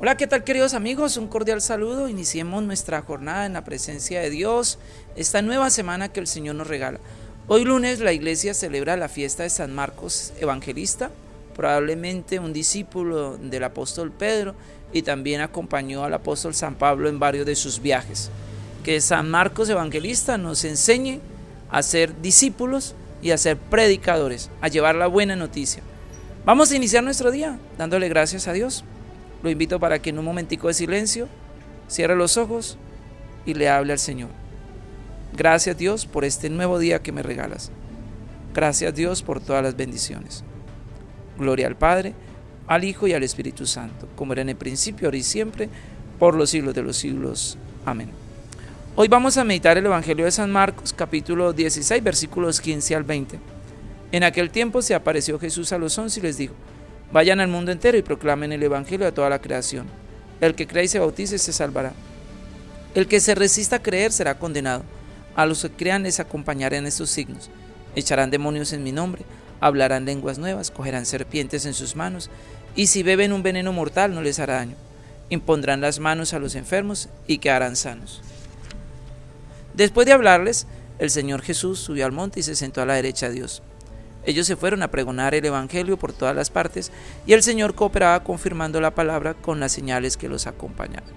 Hola, ¿qué tal queridos amigos? Un cordial saludo. Iniciemos nuestra jornada en la presencia de Dios, esta nueva semana que el Señor nos regala. Hoy lunes la iglesia celebra la fiesta de San Marcos Evangelista, probablemente un discípulo del apóstol Pedro y también acompañó al apóstol San Pablo en varios de sus viajes. Que San Marcos Evangelista nos enseñe a ser discípulos y a ser predicadores, a llevar la buena noticia. Vamos a iniciar nuestro día dándole gracias a Dios. Lo invito para que en un momentico de silencio cierre los ojos y le hable al Señor. Gracias Dios por este nuevo día que me regalas. Gracias Dios por todas las bendiciones. Gloria al Padre, al Hijo y al Espíritu Santo, como era en el principio, ahora y siempre, por los siglos de los siglos. Amén. Hoy vamos a meditar el Evangelio de San Marcos, capítulo 16, versículos 15 al 20. En aquel tiempo se apareció Jesús a los once y les dijo, Vayan al mundo entero y proclamen el Evangelio a toda la creación. El que cree y se bautice se salvará. El que se resista a creer será condenado. A los que crean les acompañarán estos signos. Echarán demonios en mi nombre, hablarán lenguas nuevas, cogerán serpientes en sus manos, y si beben un veneno mortal no les hará daño. Impondrán las manos a los enfermos y quedarán sanos. Después de hablarles, el Señor Jesús subió al monte y se sentó a la derecha de Dios. Ellos se fueron a pregonar el Evangelio por todas las partes y el Señor cooperaba confirmando la palabra con las señales que los acompañaban.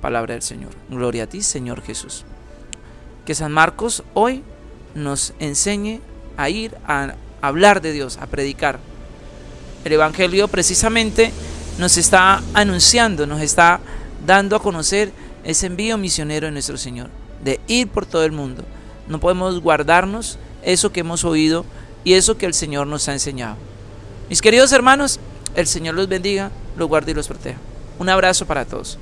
Palabra del Señor. Gloria a ti, Señor Jesús. Que San Marcos hoy nos enseñe a ir a hablar de Dios, a predicar. El Evangelio precisamente nos está anunciando, nos está dando a conocer ese envío misionero de nuestro Señor, de ir por todo el mundo. No podemos guardarnos eso que hemos oído y eso que el Señor nos ha enseñado. Mis queridos hermanos, el Señor los bendiga, los guarde y los proteja. Un abrazo para todos.